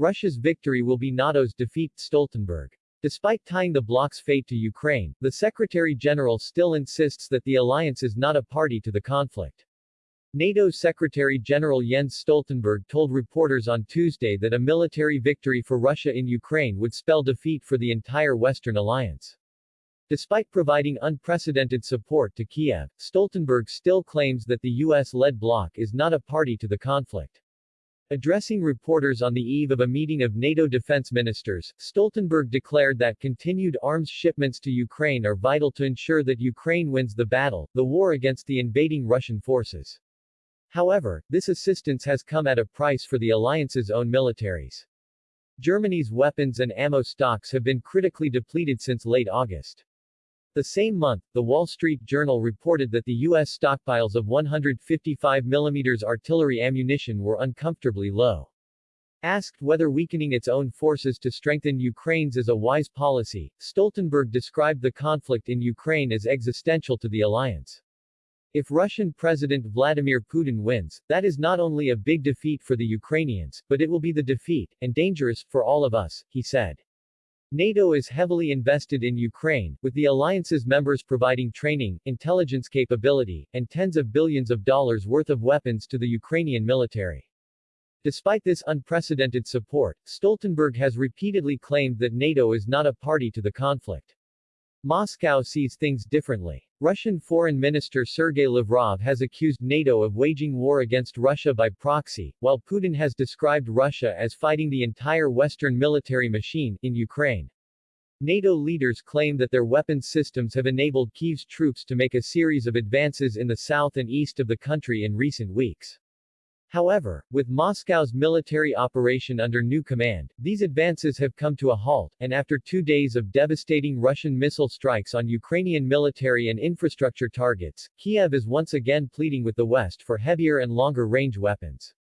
Russia's victory will be NATO's defeat, Stoltenberg. Despite tying the bloc's fate to Ukraine, the Secretary-General still insists that the alliance is not a party to the conflict. NATO Secretary-General Jens Stoltenberg told reporters on Tuesday that a military victory for Russia in Ukraine would spell defeat for the entire Western alliance. Despite providing unprecedented support to Kiev, Stoltenberg still claims that the U.S.-led bloc is not a party to the conflict. Addressing reporters on the eve of a meeting of NATO defense ministers, Stoltenberg declared that continued arms shipments to Ukraine are vital to ensure that Ukraine wins the battle, the war against the invading Russian forces. However, this assistance has come at a price for the alliance's own militaries. Germany's weapons and ammo stocks have been critically depleted since late August. The same month, The Wall Street Journal reported that the U.S. stockpiles of 155 mm artillery ammunition were uncomfortably low. Asked whether weakening its own forces to strengthen Ukraine's is a wise policy, Stoltenberg described the conflict in Ukraine as existential to the alliance. If Russian President Vladimir Putin wins, that is not only a big defeat for the Ukrainians, but it will be the defeat, and dangerous, for all of us, he said. NATO is heavily invested in Ukraine, with the alliance's members providing training, intelligence capability, and tens of billions of dollars worth of weapons to the Ukrainian military. Despite this unprecedented support, Stoltenberg has repeatedly claimed that NATO is not a party to the conflict. Moscow sees things differently. Russian Foreign Minister Sergei Lavrov has accused NATO of waging war against Russia by proxy, while Putin has described Russia as fighting the entire Western military machine, in Ukraine. NATO leaders claim that their weapons systems have enabled Kyiv's troops to make a series of advances in the south and east of the country in recent weeks. However, with Moscow's military operation under new command, these advances have come to a halt, and after two days of devastating Russian missile strikes on Ukrainian military and infrastructure targets, Kiev is once again pleading with the West for heavier and longer-range weapons.